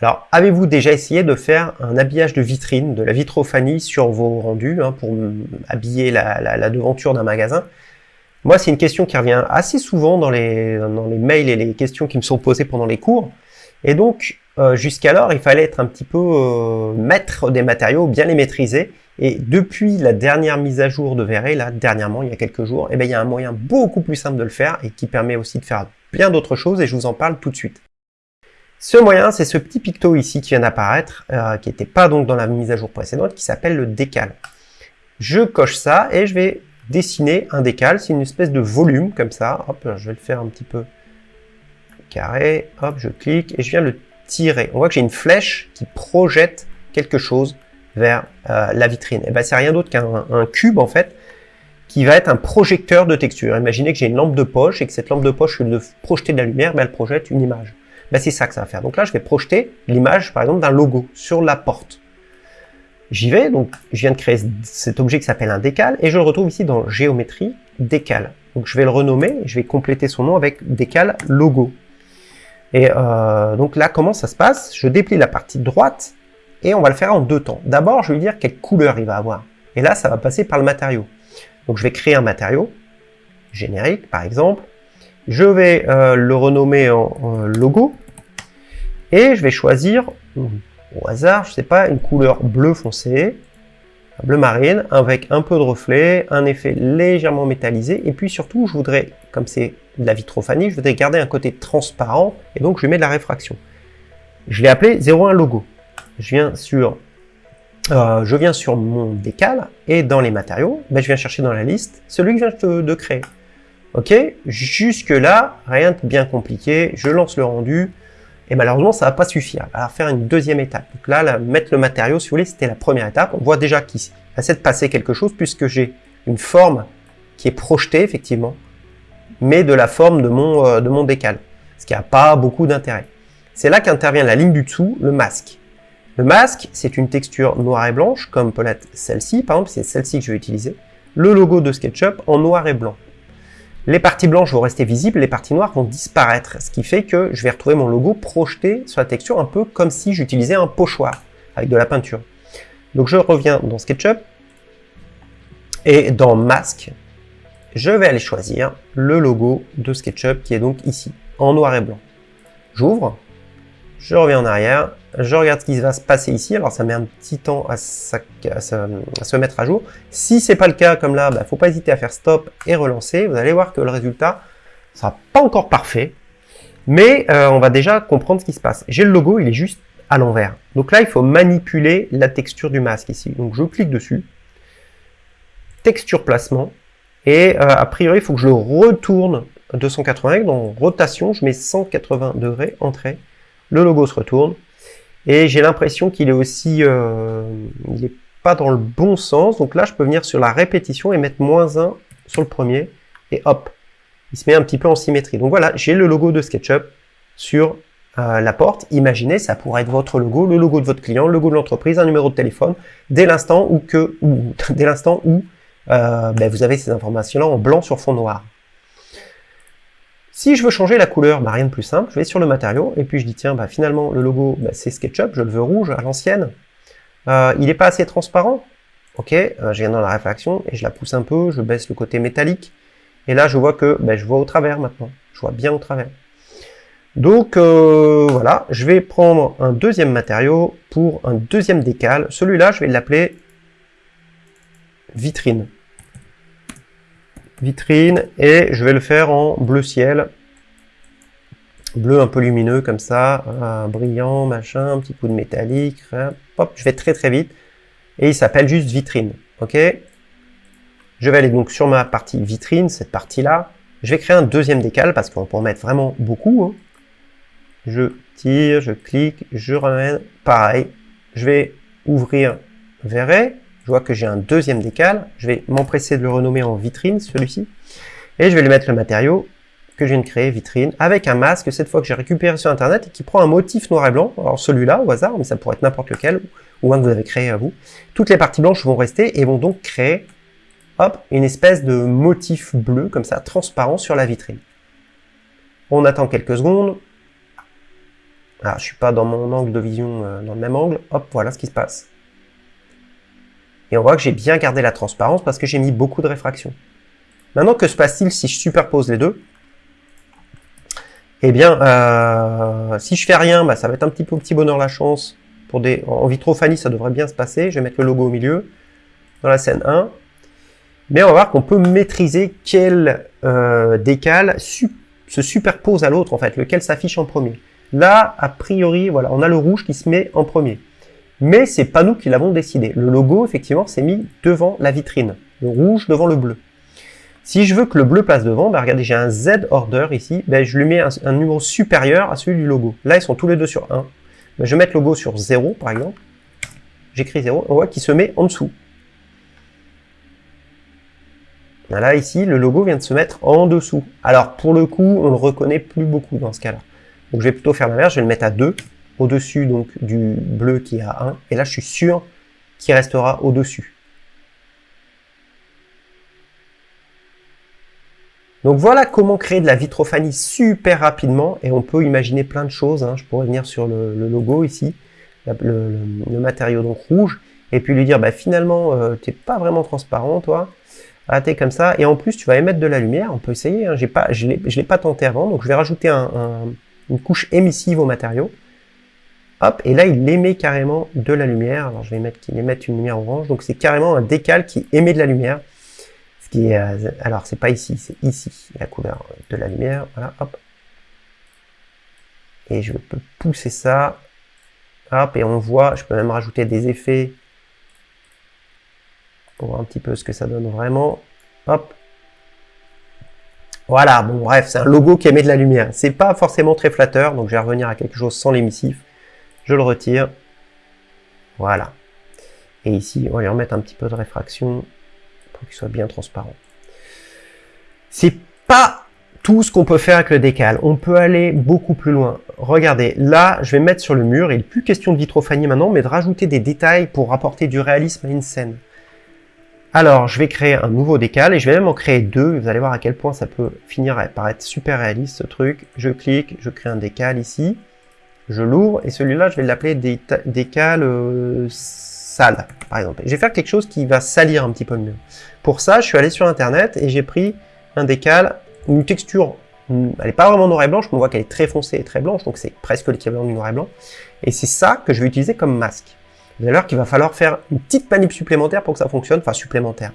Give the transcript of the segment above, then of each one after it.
Alors, avez-vous déjà essayé de faire un habillage de vitrine, de la vitrophanie sur vos rendus, hein, pour habiller la, devanture d'un magasin? Moi, c'est une question qui revient assez souvent dans les, mails et les questions qui me sont posées pendant les cours. Et donc, euh, jusqu'alors, il fallait être un petit peu euh, maître des matériaux, bien les maîtriser. Et depuis la dernière mise à jour de Verret, là, dernièrement, il y a quelques jours, eh bien, il y a un moyen beaucoup plus simple de le faire et qui permet aussi de faire bien d'autres choses et je vous en parle tout de suite. Ce moyen, c'est ce petit picto ici qui vient d'apparaître, euh, qui n'était pas donc dans la mise à jour précédente, qui s'appelle le décal. Je coche ça et je vais dessiner un décal. C'est une espèce de volume comme ça. Hop, je vais le faire un petit peu carré. Hop, je clique et je viens le tirer. On voit que j'ai une flèche qui projette quelque chose vers euh, la vitrine. Et ben c'est rien d'autre qu'un cube en fait qui va être un projecteur de texture. Imaginez que j'ai une lampe de poche et que cette lampe de poche, au lieu de projeter de la lumière, ben, elle projette une image. Ben, c'est ça que ça va faire. Donc là, je vais projeter l'image, par exemple, d'un logo sur la porte. J'y vais, donc je viens de créer cet objet qui s'appelle un décal, et je le retrouve ici dans géométrie, décal. Donc je vais le renommer, je vais compléter son nom avec décal logo. Et euh, donc là, comment ça se passe? Je déplie la partie droite, et on va le faire en deux temps. D'abord, je vais lui dire quelle couleur il va avoir. Et là, ça va passer par le matériau. Donc je vais créer un matériau, générique par exemple. Je vais euh, le renommer en logo. Et je vais choisir, au hasard, je sais pas, une couleur bleu foncé, bleu marine, avec un peu de reflet, un effet légèrement métallisé, et puis surtout, je voudrais, comme c'est de la vitrophanie, je voudrais garder un côté transparent, et donc je mets de la réfraction. Je l'ai appelé 01 logo. Je viens sur, euh, je viens sur mon décal, et dans les matériaux, ben, je viens chercher dans la liste celui que je viens de créer. Ok? Jusque là, rien de bien compliqué, je lance le rendu, et malheureusement, ça va pas suffire. Alors faire une deuxième étape. Donc là, mettre le matériau, si vous voulez, c'était la première étape. On voit déjà qu'il essaie de passer quelque chose puisque j'ai une forme qui est projetée, effectivement, mais de la forme de mon, euh, de mon décal. Ce qui n'a pas beaucoup d'intérêt. C'est là qu'intervient la ligne du dessous, le masque. Le masque, c'est une texture noire et blanche, comme peut celle-ci. Par exemple, c'est celle-ci que je vais utiliser. Le logo de SketchUp en noir et blanc. Les parties blanches vont rester visibles, les parties noires vont disparaître, ce qui fait que je vais retrouver mon logo projeté sur la texture un peu comme si j'utilisais un pochoir avec de la peinture. Donc je reviens dans SketchUp, et dans Mask, je vais aller choisir le logo de SketchUp qui est donc ici, en noir et blanc. J'ouvre, je reviens en arrière, je regarde ce qui va se passer ici. Alors, ça met un petit temps à, se mettre à jour. Si c'est pas le cas, comme là, bah, faut pas hésiter à faire stop et relancer. Vous allez voir que le résultat sera pas encore parfait, mais euh, on va déjà comprendre ce qui se passe. J'ai le logo, il est juste à l'envers. Donc là, il faut manipuler la texture du masque ici. Donc, je clique dessus, texture placement, et euh, a priori, il faut que je le retourne 280 dans rotation, je mets 180 degrés, entrée, le logo se retourne, et j'ai l'impression qu'il est aussi, euh, il n'est pas dans le bon sens. Donc là, je peux venir sur la répétition et mettre moins 1 sur le premier. Et hop, il se met un petit peu en symétrie. Donc voilà, j'ai le logo de SketchUp sur euh, la porte. Imaginez, ça pourrait être votre logo, le logo de votre client, le logo de l'entreprise, un numéro de téléphone, dès l'instant où, que, dès l'instant où euh, ben, vous avez ces informations-là en blanc sur fond noir. Si je veux changer la couleur, bah rien de plus simple, je vais sur le matériau, et puis je dis, tiens, bah finalement, le logo, bah, c'est SketchUp, je le veux rouge, à l'ancienne. Euh, il n'est pas assez transparent. Ok, euh, je viens dans la réfraction, et je la pousse un peu, je baisse le côté métallique, et là, je vois que bah, je vois au travers maintenant. Je vois bien au travers. Donc, euh, voilà, je vais prendre un deuxième matériau pour un deuxième décal. Celui-là, je vais l'appeler vitrine vitrine et je vais le faire en bleu ciel. Bleu un peu lumineux comme ça brillant machin un petit coup de métallique hop je vais très très vite. Et il s'appelle juste vitrine ok? Je vais aller donc sur ma partie vitrine cette partie là je vais créer un deuxième décal parce qu'on peut en mettre vraiment beaucoup hein. je tire je clique je ramène pareil je vais ouvrir verrez je vois que j'ai un deuxième décal, je vais m'empresser de le renommer en vitrine, celui-ci, et je vais lui mettre le matériau que je viens de créer, vitrine, avec un masque, cette fois que j'ai récupéré sur Internet, et qui prend un motif noir et blanc, alors celui-là au hasard, mais ça pourrait être n'importe lequel, ou un que vous avez créé à vous. Toutes les parties blanches vont rester et vont donc créer, hop, une espèce de motif bleu, comme ça, transparent sur la vitrine. On attend quelques secondes, Alors, je suis pas dans mon angle de vision, euh, dans le même angle. Hop, voilà ce qui se passe. Et on voit que j'ai bien gardé la transparence parce que j'ai mis beaucoup de réfraction. Maintenant, que se passe-t-il si je superpose les deux? Eh bien, euh, si je fais rien, bah, ça va être un petit peu petit bonheur la chance. Pour des, en vitrophanie, ça devrait bien se passer. Je vais mettre le logo au milieu, dans la scène 1. Mais on va voir qu'on peut maîtriser quel euh, décal se superpose à l'autre, en fait, lequel s'affiche en premier. Là, a priori, voilà, on a le rouge qui se met en premier. Mais c'est pas nous qui l'avons décidé. Le logo, effectivement, s'est mis devant la vitrine. Le rouge devant le bleu. Si je veux que le bleu passe devant, ben regardez, j'ai un Z order ici, ben je lui mets un, numéro supérieur à celui du logo. Là, ils sont tous les deux sur 1. Ben je vais mettre le logo sur 0, par exemple. J'écris 0, on voit qu'il se met en dessous. Là, ici, le logo vient de se mettre en dessous. Alors, pour le coup, on ne le reconnaît plus beaucoup dans ce cas-là. Donc, je vais plutôt faire l'inverse, je vais le mettre à 2, au-dessus donc du bleu qui est à 1. Et là, je suis sûr qu'il restera au-dessus. Donc voilà comment créer de la vitrophanie super rapidement et on peut imaginer plein de choses. Hein. Je pourrais venir sur le, logo ici, le, matériau donc rouge, et puis lui dire bah, finalement euh, tu n'es pas vraiment transparent toi, ah, t'es comme ça, et en plus tu vas émettre de la lumière, on peut essayer, hein. pas, je ne l'ai pas tenté avant, donc je vais rajouter une couche émissive au matériau. Hop, et là il émet carrément de la lumière, alors je vais mettre qu'il émette une lumière orange, donc c'est carrément un décal qui émet de la lumière. Euh, alors c'est pas ici, c'est ici, la couleur de la lumière, voilà, hop. Et je peux pousser ça, hop, et on voit, je peux même rajouter des effets pour voir un petit peu ce que ça donne vraiment, hop. Voilà, bon bref, c'est un logo qui émet de la lumière. C'est pas forcément très flatteur, donc je vais revenir à quelque chose sans l'émissif. Je le retire. Voilà. Et ici, on va lui remettre un petit peu de réfraction pour qu'il soit bien transparent. C'est pas tout ce qu'on peut faire avec le décal. On peut aller beaucoup plus loin. Regardez, là, je vais mettre sur le mur, il n'est plus question de vitrophanie maintenant, mais de rajouter des détails pour apporter du réalisme à une scène. Alors, je vais créer un nouveau décal, et je vais même en créer deux. Vous allez voir à quel point ça peut finir par être super réaliste, ce truc. Je clique, je crée un décal ici, je l'ouvre, et celui-là, je vais l'appeler décal euh, sale, par exemple. Je vais faire quelque chose qui va salir un petit peu le mur. Pour ça, je suis allé sur Internet et j'ai pris un décal, une texture, elle n'est pas vraiment noir et blanche, on voit qu'elle est très foncée et très blanche, donc c'est presque l'équivalent du noir et blanc. Et c'est ça que je vais utiliser comme masque. Vous allez qu'il va falloir faire une petite manip supplémentaire pour que ça fonctionne, enfin supplémentaire.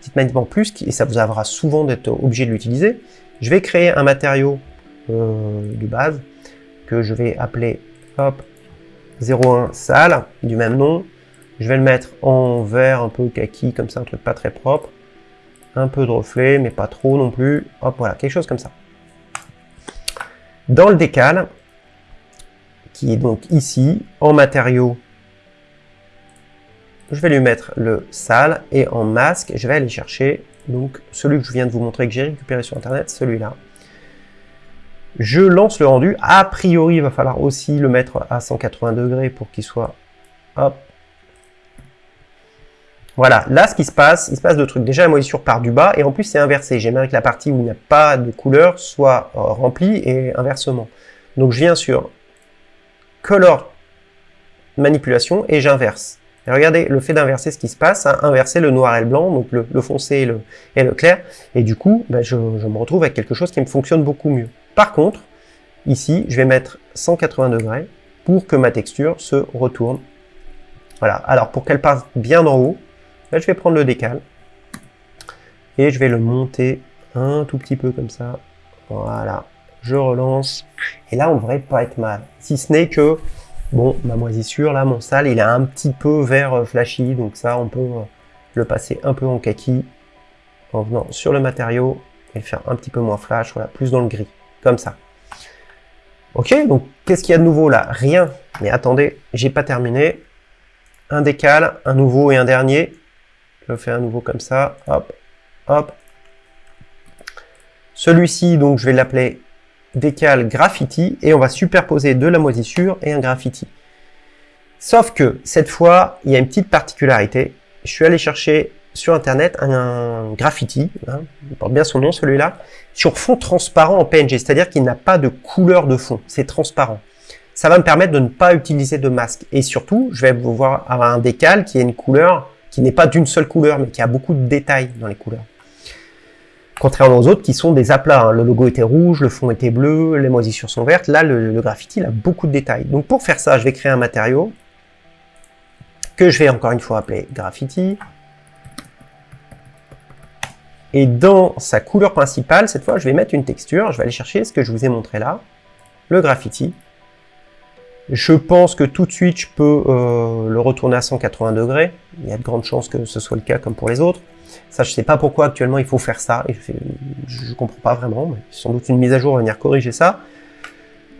Petite manip en plus, et ça vous aura souvent d'être obligé de l'utiliser. Je vais créer un matériau euh, de base que je vais appeler hop 01 sale du même nom je vais le mettre en vert un peu kaki, comme ça, un truc pas très propre. Un peu de reflet, mais pas trop non plus. Hop, voilà, quelque chose comme ça. Dans le décal, qui est donc ici, en matériaux, je vais lui mettre le sale, et en masque, je vais aller chercher donc celui que je viens de vous montrer, que j'ai récupéré sur Internet, celui-là. Je lance le rendu. A priori, il va falloir aussi le mettre à 180 degrés pour qu'il soit hop, voilà, là, ce qui se passe, il se passe deux trucs. Déjà, la moisissure part du bas, et en plus, c'est inversé. J'aimerais que la partie où il n'y a pas de couleur soit euh, remplie, et inversement. Donc, je viens sur Color Manipulation, et j'inverse. Regardez, le fait d'inverser ce qui se passe, a inversé le noir et le blanc, donc le, foncé et le, clair, et du coup, je, je me retrouve avec quelque chose qui me fonctionne beaucoup mieux. Par contre, ici, je vais mettre 180 degrés pour que ma texture se retourne. Voilà, alors pour qu'elle passe bien en haut, Là, je vais prendre le décal et je vais le monter un tout petit peu comme ça. Voilà, je relance. Et là, on devrait pas être mal. Si ce n'est que, bon, ma moisissure, là, mon sale, il est un petit peu vert euh, flashy, donc ça, on peut euh, le passer un peu en kaki en venant sur le matériau et faire un petit peu moins flash, voilà, plus dans le gris, ça. Ok, donc qu'est-ce qu'il y a de nouveau là? Rien. Mais attendez, j'ai pas terminé. Un décal, un nouveau et un dernier. Je fais à nouveau comme ça. Hop, hop. Celui-ci, donc, je vais l'appeler décal graffiti et on va superposer de la moisissure et un graffiti. Sauf que cette fois, il y a une petite particularité. Je suis allé chercher sur internet un, graffiti, hein, il porte bien son nom celui-là, sur fond transparent en PNG, c'est-à-dire qu'il n'a pas de couleur de fond, c'est transparent. ça va me permettre de ne pas utiliser de masque. Et surtout, je vais pouvoir avoir un décal qui est une couleur qui n'est pas d'une seule couleur, mais qui a beaucoup de détails dans les couleurs. Contrairement aux autres qui sont des aplats. Hein. Le logo était rouge, le fond était bleu, les moisissures sont vertes. Là, le, le graffiti, il a beaucoup de détails. Donc pour faire ça, je vais créer un matériau que je vais encore une fois appeler graffiti. Et dans sa couleur principale, cette fois, je vais mettre une texture. Je vais aller chercher ce que je vous ai montré là, le graffiti. Je pense que tout de suite, je peux euh, le retourner à 180 degrés. Il y a de grandes chances que ce soit le cas comme pour les autres. Ça, je sais pas pourquoi actuellement il faut faire ça. Je, ne comprends pas vraiment. Mais sans doute une mise à jour va venir corriger ça.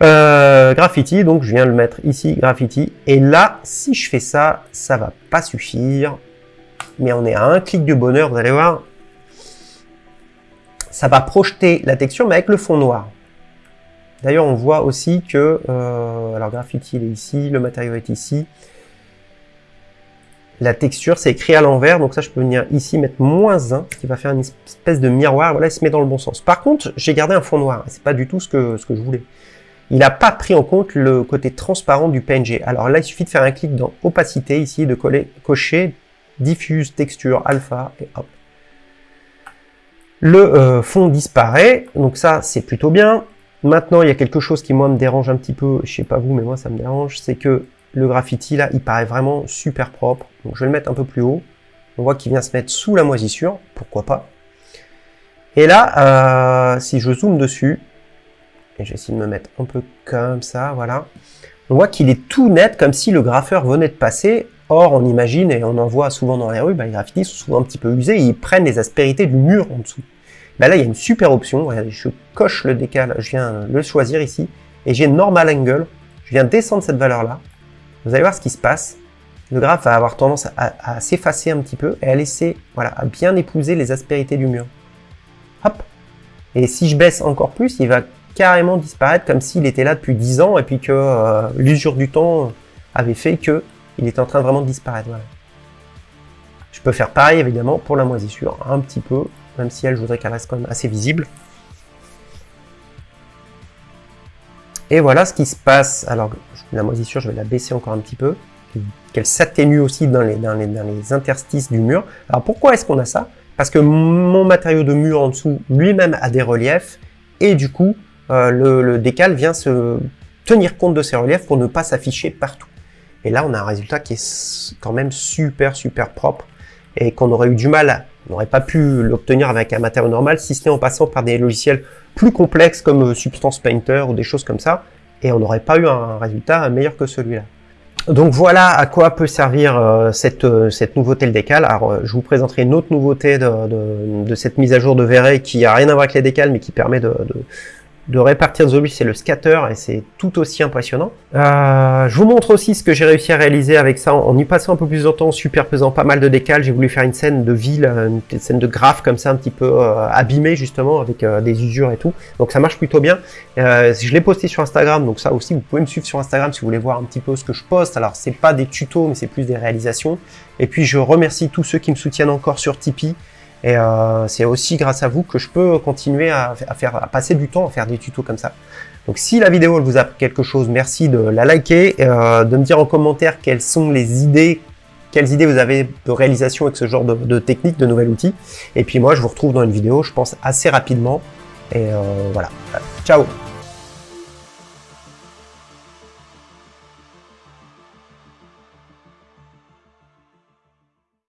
Euh, graffiti, donc je viens le mettre ici, graffiti. Et là, si je fais ça, ça va pas suffire. Mais on est à un clic de bonheur, vous allez voir. Ça va projeter la texture, mais avec le fond noir. D'ailleurs, on voit aussi que, euh, alors graffiti il est ici, le matériau est ici. La texture, c'est écrit à l'envers, donc ça, je peux venir ici mettre moins 1, ce qui va faire une espèce de miroir. Voilà, il se met dans le bon sens. Par contre, j'ai gardé un fond noir, c'est pas du tout ce que, ce que je voulais. Il n'a pas pris en compte le côté transparent du PNG. Alors là, il suffit de faire un clic dans opacité ici, de coller, cocher diffuse texture alpha et hop. Le euh, fond disparaît, donc ça c'est plutôt bien. Maintenant, il y a quelque chose qui, moi, me dérange un petit peu, je sais pas vous, mais moi, ça me dérange, c'est que le graffiti, là, il paraît vraiment super propre. Donc, je vais le mettre un peu plus haut. On voit qu'il vient se mettre sous la moisissure, pourquoi pas? Et là, euh, si je zoome dessus, et j'essaie de me mettre un peu comme ça, voilà, on voit qu'il est tout net, comme si le graffeur venait de passer. Or, on imagine, et on en voit souvent dans les rues, bah, les graffitis sont souvent un petit peu usés, ils prennent les aspérités du mur en dessous. Bah là, il y a une super option. Regardez, je coche le décal, je viens le choisir ici, et j'ai Normal Angle. Je viens descendre cette valeur-là. Vous allez voir ce qui se passe. Le graphe va avoir tendance à, s'effacer un petit peu et à laisser, voilà, à bien épouser les aspérités du mur. Hop Et si je baisse encore plus, il va carrément disparaître comme s'il était là depuis 10 ans et puis que euh, l'usure du temps avait fait que il est en train vraiment de disparaître. Je peux faire pareil évidemment pour la moisissure, un petit peu même si elle, je voudrais qu'elle reste quand même assez visible. Et voilà ce qui se passe. Alors, la moisissure, je vais la baisser encore un petit peu, qu'elle s'atténue aussi dans les, interstices du mur. Alors, pourquoi est-ce qu'on a ça? Parce que mon matériau de mur en dessous, lui-même, a des reliefs, et du coup, euh, le, décal vient se tenir compte de ces reliefs pour ne pas s'afficher partout. Et là, on a un résultat qui est quand même super, super propre, et qu'on aurait eu du mal on n'aurait pas pu l'obtenir avec un matériau normal, si ce n'est en passant par des logiciels plus complexes comme euh, Substance Painter ou des choses comme ça, et on n'aurait pas eu un résultat meilleur que celui-là. Donc voilà à quoi peut servir euh, cette, euh, cette nouveauté le décal. Alors je vous présenterai une autre nouveauté de, de, cette mise à jour de Verret qui a rien à voir avec les décals mais qui permet de répartir zombies, c'est le scatter et c'est tout aussi impressionnant. Euh, je vous montre aussi ce que j'ai réussi à réaliser avec ça en y passant un peu plus de temps, superposant pas mal de décals. J'ai voulu faire une scène de ville, une scène de graphe comme ça, un petit peu euh, abîmée justement avec euh, des usures et tout. Donc ça marche plutôt bien. je l'ai posté sur Instagram, donc ça aussi vous pouvez me suivre sur Instagram si vous voulez voir un petit peu ce que je poste. Alors c'est pas des tutos, mais c'est plus des réalisations. Et puis je remercie tous ceux qui me soutiennent encore sur Tipeee. Et euh, c'est aussi grâce à vous que je peux continuer à, faire, à passer du temps à faire des tutos comme ça. Donc si la vidéo vous a quelque chose, merci de la liker, euh, de me dire en commentaire quelles sont les idées, quelles idées vous avez de réalisation avec ce genre de, de technique, de nouvel outil. Et puis moi je vous retrouve dans une vidéo, je pense assez rapidement. Et euh, voilà. Ciao